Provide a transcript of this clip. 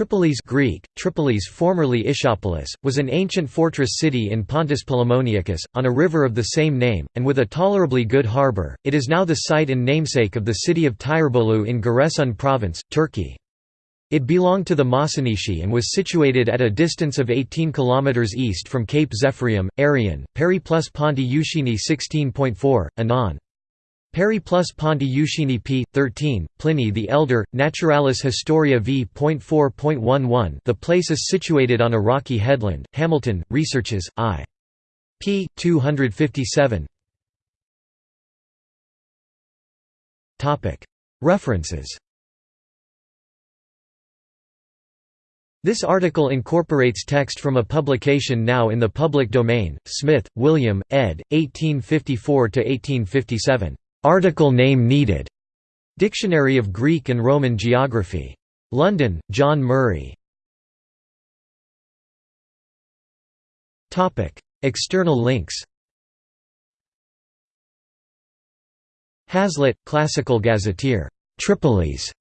Tripolis Greek, Tripolis formerly Ischopolis, was an ancient fortress city in Pontus Polemoniacus, on a river of the same name, and with a tolerably good harbour. It is now the site and namesake of the city of Tirebolu in Giresun province, Turkey. It belonged to the Mossynoeci and was situated at a distance of 18 km east from Cape Zephyrium, Arrian, Peri plus Ponti Ushini 16.4, Anon. Periplus Ponti Euxini p. 13, Pliny the Elder, Naturalis Historia v. v.4.11 The place is situated on a rocky headland, Hamilton, Researches, I. p. 257 References This article incorporates text from a publication now in the public domain, Smith, William, ed. 1854–1857. Article name needed. Dictionary of Greek and Roman Geography. London, John Murray. Topic: External links Hazlitt, Classical Gazetteer. Tripolis.